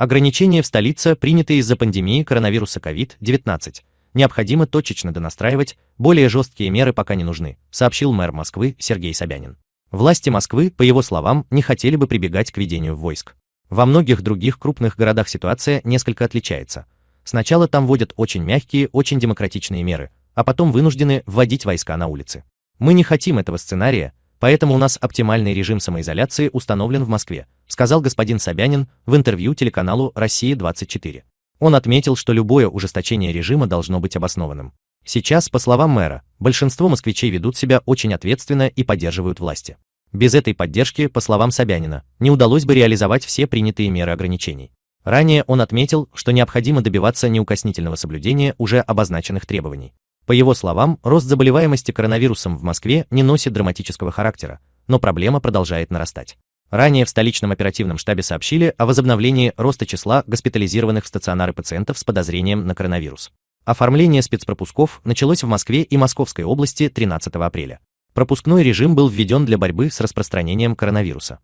Ограничения в столице приняты из-за пандемии коронавируса COVID-19. Необходимо точечно донастраивать, более жесткие меры пока не нужны, сообщил мэр Москвы Сергей Собянин. Власти Москвы, по его словам, не хотели бы прибегать к ведению войск. Во многих других крупных городах ситуация несколько отличается. Сначала там вводят очень мягкие, очень демократичные меры, а потом вынуждены вводить войска на улицы. Мы не хотим этого сценария, поэтому у нас оптимальный режим самоизоляции установлен в Москве, сказал господин Собянин в интервью телеканалу «Россия-24». Он отметил, что любое ужесточение режима должно быть обоснованным. Сейчас, по словам мэра, большинство москвичей ведут себя очень ответственно и поддерживают власти. Без этой поддержки, по словам Собянина, не удалось бы реализовать все принятые меры ограничений. Ранее он отметил, что необходимо добиваться неукоснительного соблюдения уже обозначенных требований. По его словам, рост заболеваемости коронавирусом в Москве не носит драматического характера, но проблема продолжает нарастать. Ранее в столичном оперативном штабе сообщили о возобновлении роста числа госпитализированных в стационары пациентов с подозрением на коронавирус. Оформление спецпропусков началось в Москве и Московской области 13 апреля. Пропускной режим был введен для борьбы с распространением коронавируса.